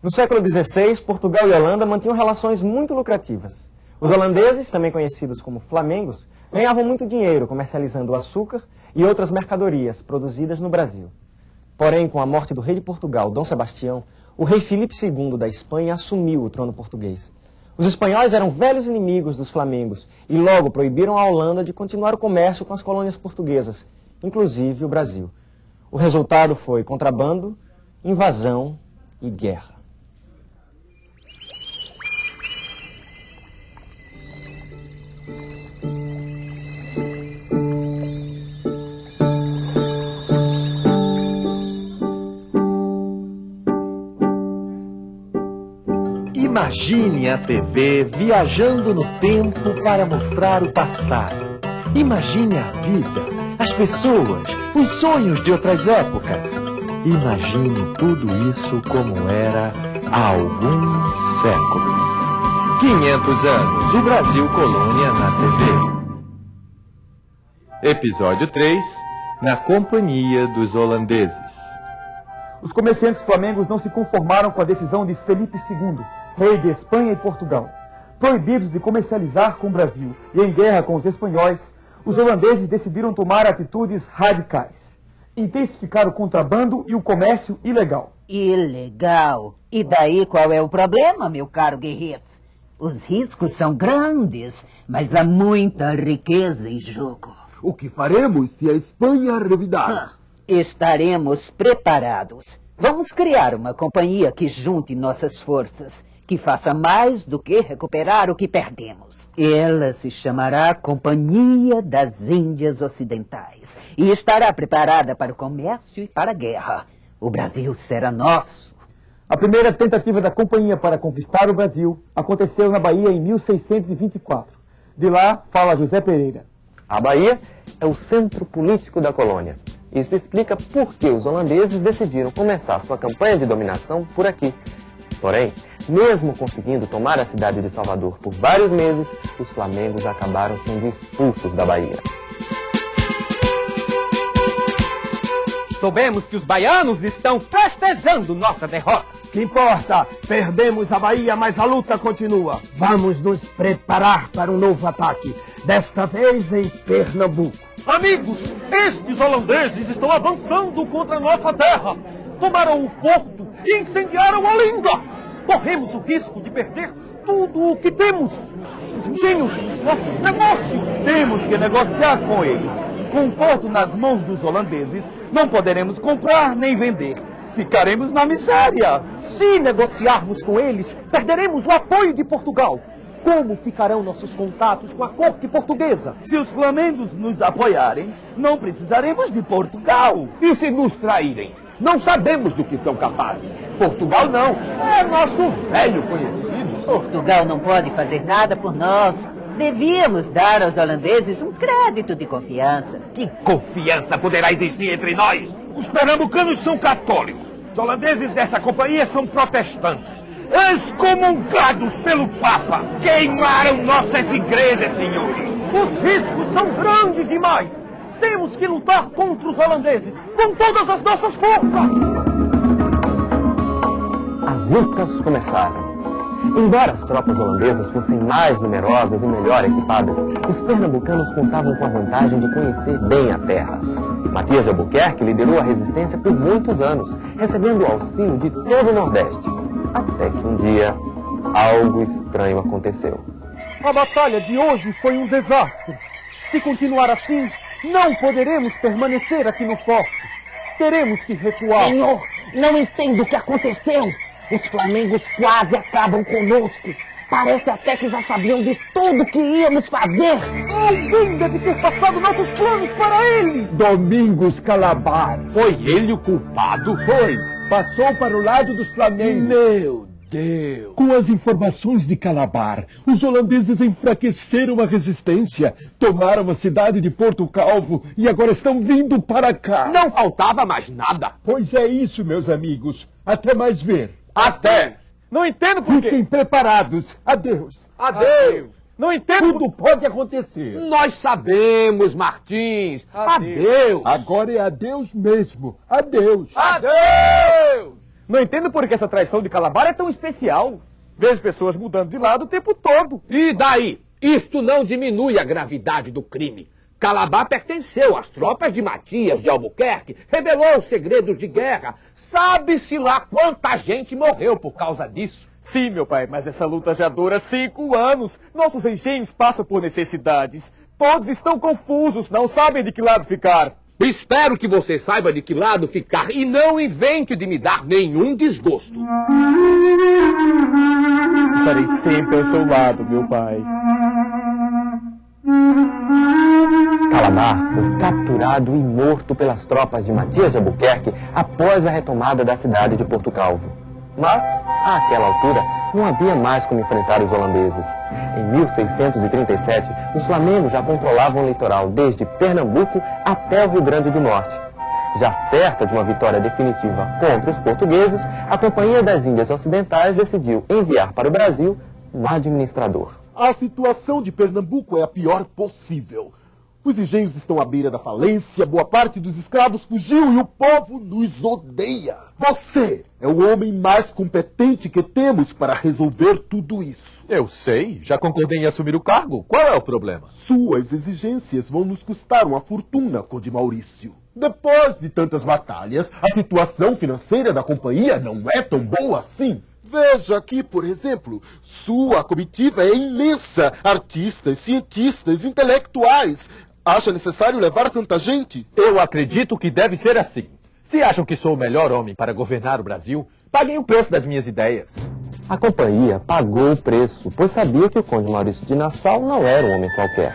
No século XVI, Portugal e Holanda mantinham relações muito lucrativas. Os holandeses, também conhecidos como flamengos, ganhavam muito dinheiro comercializando açúcar e outras mercadorias produzidas no Brasil. Porém, com a morte do rei de Portugal, Dom Sebastião, o rei Filipe II da Espanha assumiu o trono português. Os espanhóis eram velhos inimigos dos flamengos e logo proibiram a Holanda de continuar o comércio com as colônias portuguesas, inclusive o Brasil. O resultado foi contrabando, invasão e guerra. Imagine a TV viajando no tempo para mostrar o passado. Imagine a vida, as pessoas, os sonhos de outras épocas. Imagine tudo isso como era há alguns séculos. 500 anos, o Brasil Colônia na TV. Episódio 3 Na Companhia dos Holandeses. Os comerciantes flamengos não se conformaram com a decisão de Felipe II, rei de Espanha e Portugal. Proibidos de comercializar com o Brasil e em guerra com os espanhóis, os holandeses decidiram tomar atitudes radicais. Intensificar o contrabando e o comércio ilegal. Ilegal? E daí qual é o problema, meu caro guerreiro? Os riscos são grandes, mas há muita riqueza em jogo. O que faremos se a Espanha revidar? Ah, estaremos preparados. Vamos criar uma companhia que junte nossas forças, que faça mais do que recuperar o que perdemos. Ela se chamará Companhia das Índias Ocidentais e estará preparada para o comércio e para a guerra. O Brasil será nosso. A primeira tentativa da companhia para conquistar o Brasil aconteceu na Bahia em 1624. De lá fala José Pereira. A Bahia é o centro político da colônia. Isso explica por que os holandeses decidiram começar sua campanha de dominação por aqui. Porém, mesmo conseguindo tomar a cidade de Salvador por vários meses, os flamengos acabaram sendo expulsos da Bahia. Soubemos que os baianos estão festejando nossa derrota. Que importa? Perdemos a Bahia, mas a luta continua. Vamos nos preparar para um novo ataque. Desta vez em Pernambuco. Amigos, estes holandeses estão avançando contra nossa terra. Tomaram o porto e incendiaram Olinda. Corremos o risco de perder tudo o que temos. Nossos engenhos, nossos negócios. Temos que negociar com eles. Com o porto nas mãos dos holandeses, não poderemos comprar nem vender. Ficaremos na miséria. Se negociarmos com eles, perderemos o apoio de Portugal. Como ficarão nossos contatos com a corte portuguesa? Se os flamengos nos apoiarem, não precisaremos de Portugal. E se nos traírem? Não sabemos do que são capazes. Portugal não. É nosso velho conhecido. Portugal não pode fazer nada por nós. Devíamos dar aos holandeses um crédito de confiança. Que confiança poderá existir entre nós? Os pernambucanos são católicos. Os holandeses dessa companhia são protestantes. Excomungados pelo Papa. Queimaram nossas igrejas, senhores. Os riscos são grandes demais. Temos que lutar contra os holandeses com todas as nossas forças. As lutas começaram. Embora as tropas holandesas fossem mais numerosas e melhor equipadas, os pernambucanos contavam com a vantagem de conhecer bem a terra. Matias de Albuquerque liderou a resistência por muitos anos, recebendo o auxílio de todo o Nordeste. Até que um dia, algo estranho aconteceu. A batalha de hoje foi um desastre. Se continuar assim, não poderemos permanecer aqui no forte. Teremos que recuar. Senhor, não entendo o que aconteceu. Os flamengos quase acabam conosco. Parece até que já sabiam de tudo que íamos fazer. Alguém deve ter passado nossos planos para eles. Domingos Calabar. Foi ele o culpado? Foi. Passou para o lado dos flamengos. Meu Deus. Com as informações de Calabar, os holandeses enfraqueceram a resistência, tomaram a cidade de Porto Calvo e agora estão vindo para cá. Não faltava mais nada. Pois é isso, meus amigos. Até mais ver. Até. Não entendo por Fiquem quê. preparados. Adeus. Adeus. Não entendo. Tudo pode acontecer. Nós sabemos, Martins. Adeus. Agora é adeus mesmo. Adeus. Adeus. Não entendo por que essa traição de Calabar é tão especial. Vejo pessoas mudando de lado o tempo todo. E daí? Isto não diminui a gravidade do crime. Calabar pertenceu às tropas de Matias de Albuquerque, revelou os segredos de guerra. Sabe-se lá quanta gente morreu por causa disso. Sim, meu pai, mas essa luta já dura cinco anos. Nossos engenhos passam por necessidades. Todos estão confusos, não sabem de que lado ficar. Espero que você saiba de que lado ficar e não invente de me dar nenhum desgosto. Estarei sempre ao seu lado, meu pai. Calabar foi capturado e morto pelas tropas de Matias de Albuquerque após a retomada da cidade de Porto Calvo. Mas, àquela altura, não havia mais como enfrentar os holandeses. Em 1637, os flamengos já controlavam o litoral desde Pernambuco até o Rio Grande do Norte. Já certa de uma vitória definitiva contra os portugueses, a Companhia das Índias Ocidentais decidiu enviar para o Brasil um administrador. A situação de Pernambuco é a pior possível. Os engenhos estão à beira da falência, boa parte dos escravos fugiu e o povo nos odeia. Você é o homem mais competente que temos para resolver tudo isso. Eu sei, já concordei em assumir o cargo. Qual é o problema? Suas exigências vão nos custar uma fortuna, Conde Maurício. Depois de tantas batalhas, a situação financeira da companhia não é tão boa assim. Veja aqui, por exemplo, sua comitiva é imensa. Artistas, cientistas, intelectuais. Acha necessário levar tanta gente? Eu acredito que deve ser assim. Se acham que sou o melhor homem para governar o Brasil, paguem o preço das minhas ideias. A companhia pagou o preço, pois sabia que o conde Maurício de Nassau não era um homem qualquer.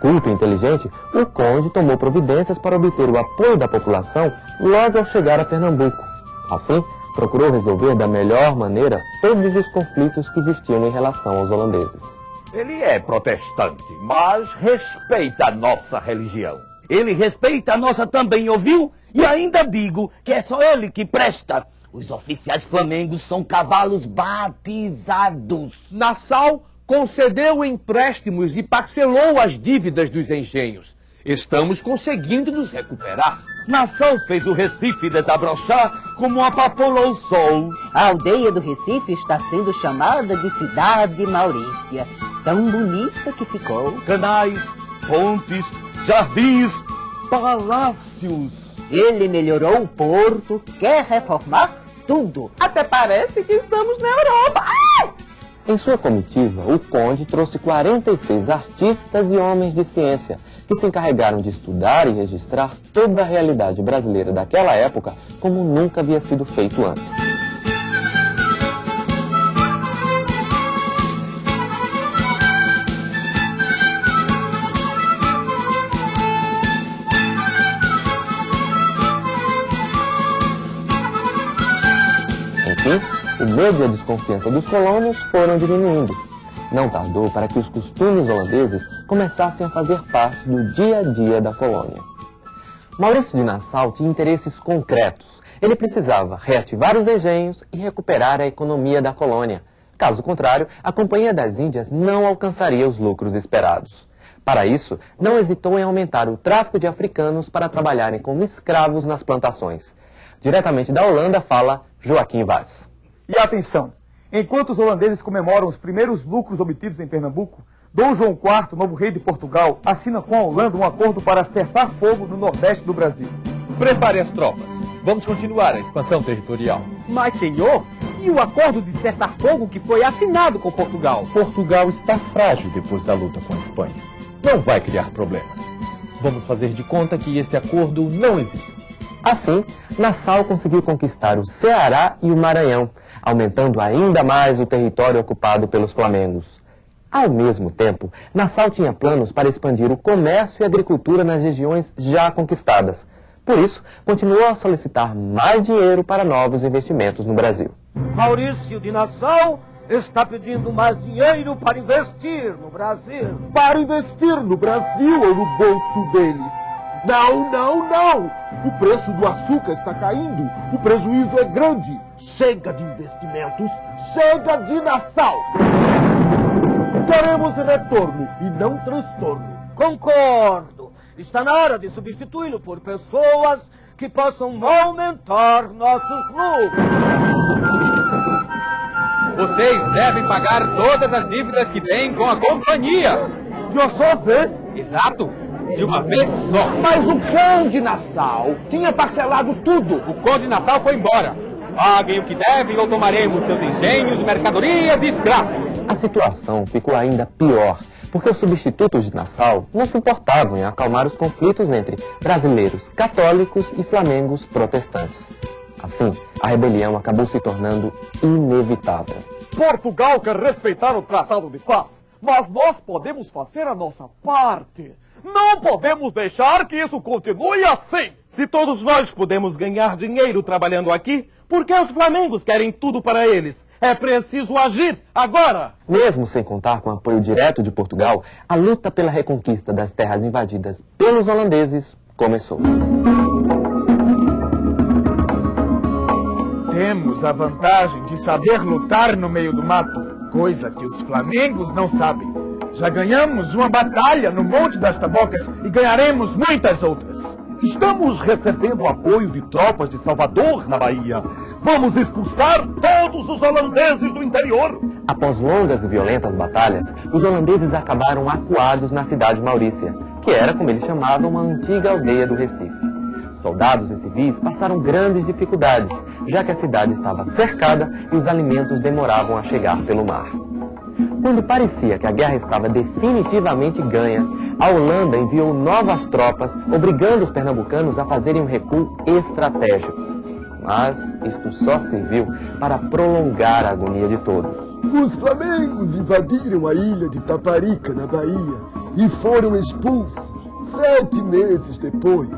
Culto e inteligente, o conde tomou providências para obter o apoio da população logo ao chegar a Pernambuco. Assim, procurou resolver da melhor maneira todos os conflitos que existiam em relação aos holandeses. Ele é protestante, mas respeita a nossa religião. Ele respeita a nossa também, ouviu? E ainda digo que é só ele que presta. Os oficiais flamengos são cavalos batizados. Nassau concedeu empréstimos e parcelou as dívidas dos engenhos. Estamos conseguindo nos recuperar. Nassau fez o Recife desabrochar como uma papoula ao sol. A aldeia do Recife está sendo chamada de Cidade Maurícia. Tão bonita que ficou. Canais, pontes, jardins, palácios. Ele melhorou o porto, quer reformar tudo. Até parece que estamos na Europa. Ai! Em sua comitiva, o conde trouxe 46 artistas e homens de ciência que se encarregaram de estudar e registrar toda a realidade brasileira daquela época como nunca havia sido feito antes. Enfim, o medo e a desconfiança dos colonos foram diminuindo. Não tardou para que os costumes holandeses começassem a fazer parte do dia a dia da colônia. Maurício de Nassau tinha interesses concretos. Ele precisava reativar os engenhos e recuperar a economia da colônia. Caso contrário, a Companhia das Índias não alcançaria os lucros esperados. Para isso, não hesitou em aumentar o tráfico de africanos para trabalharem como escravos nas plantações. Diretamente da Holanda fala Joaquim Vaz. E atenção! Enquanto os holandeses comemoram os primeiros lucros obtidos em Pernambuco, Dom João IV, novo rei de Portugal, assina com a Holanda um acordo para cessar fogo no nordeste do Brasil. Prepare as tropas. Vamos continuar a expansão territorial. Mas, senhor, e o acordo de cessar-fogo que foi assinado com Portugal? Portugal está frágil depois da luta com a Espanha. Não vai criar problemas. Vamos fazer de conta que esse acordo não existe. Assim, Nassau conseguiu conquistar o Ceará e o Maranhão, aumentando ainda mais o território ocupado pelos flamengos. Ao mesmo tempo, Nassau tinha planos para expandir o comércio e a agricultura nas regiões já conquistadas. Por isso, continuou a solicitar mais dinheiro para novos investimentos no Brasil. Maurício de Nassau está pedindo mais dinheiro para investir no Brasil. Para investir no Brasil ou no bolso dele? Não, não, não! O preço do açúcar está caindo, o prejuízo é grande. Chega de investimentos, chega de Nassau! Queremos retorno e não transtorno. Concordo. Está na hora de substituí-lo por pessoas que possam aumentar nossos lucros. Vocês devem pagar todas as dívidas que têm com a companhia. De uma só vez? Exato. De uma vez só. Mas o Conde Nassau tinha parcelado tudo. O Conde Nassau foi embora. Paguem o que devem ou tomaremos seus engenhos, mercadorias e escravos. A situação ficou ainda pior, porque os substitutos de Nassau não se importavam em acalmar os conflitos entre brasileiros católicos e flamengos protestantes. Assim, a rebelião acabou se tornando inevitável. Portugal quer respeitar o Tratado de Paz, mas nós podemos fazer a nossa parte. Não podemos deixar que isso continue assim. Se todos nós podemos ganhar dinheiro trabalhando aqui, por que os flamengos querem tudo para eles? É preciso agir agora! Mesmo sem contar com o apoio direto de Portugal, a luta pela reconquista das terras invadidas pelos holandeses começou. Temos a vantagem de saber lutar no meio do mato, coisa que os flamengos não sabem. Já ganhamos uma batalha no Monte das Tabocas e ganharemos muitas outras. Estamos recebendo apoio de tropas de Salvador, na Bahia. Vamos expulsar todos os holandeses do interior. Após longas e violentas batalhas, os holandeses acabaram acuados na cidade de Maurícia, que era, como eles chamavam, uma antiga aldeia do Recife. Soldados e civis passaram grandes dificuldades, já que a cidade estava cercada e os alimentos demoravam a chegar pelo mar. Quando parecia que a guerra estava definitivamente ganha, a Holanda enviou novas tropas, obrigando os pernambucanos a fazerem um recuo estratégico. Mas isto só serviu para prolongar a agonia de todos. Os flamengos invadiram a ilha de Taparica, na Bahia, e foram expulsos sete meses depois.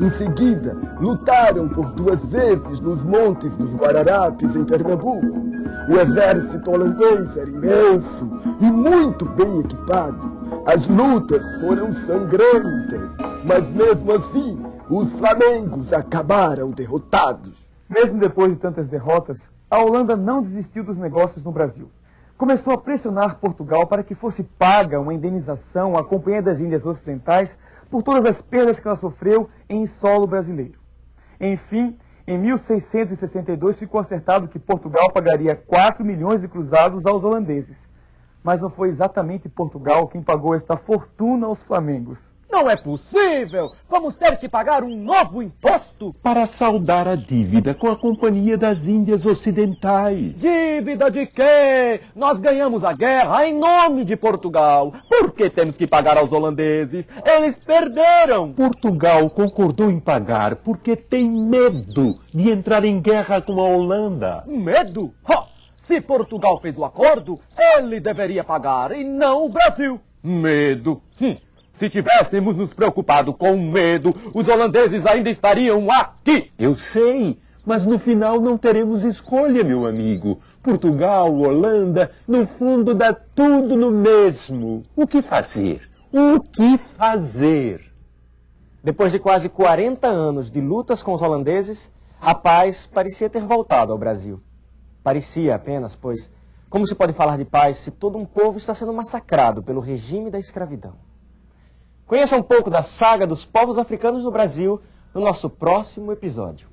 Em seguida, lutaram por duas vezes nos montes dos Guararapes, em Pernambuco. O exército holandês era imenso e muito bem equipado. As lutas foram sangrentas, mas mesmo assim, os flamengos acabaram derrotados. Mesmo depois de tantas derrotas, a Holanda não desistiu dos negócios no Brasil. Começou a pressionar Portugal para que fosse paga uma indenização à Companhia das Índias Ocidentais por todas as perdas que ela sofreu em solo brasileiro. Enfim, em 1662 ficou acertado que Portugal pagaria 4 milhões de cruzados aos holandeses. Mas não foi exatamente Portugal quem pagou esta fortuna aos flamengos. Não é possível! Vamos ter que pagar um novo imposto! Para saldar a dívida com a Companhia das Índias Ocidentais. Dívida de quê? Nós ganhamos a guerra em nome de Portugal. Por que temos que pagar aos holandeses? Eles perderam! Portugal concordou em pagar porque tem medo de entrar em guerra com a Holanda. Medo? Ha! Se Portugal fez o acordo, ele deveria pagar e não o Brasil. Medo? Hum. Se tivéssemos nos preocupado com medo, os holandeses ainda estariam aqui. Eu sei, mas no final não teremos escolha, meu amigo. Portugal, Holanda, no fundo dá tudo no mesmo. O que fazer? O que fazer? Depois de quase 40 anos de lutas com os holandeses, a paz parecia ter voltado ao Brasil. Parecia apenas, pois, como se pode falar de paz se todo um povo está sendo massacrado pelo regime da escravidão? Conheça um pouco da saga dos povos africanos no Brasil no nosso próximo episódio.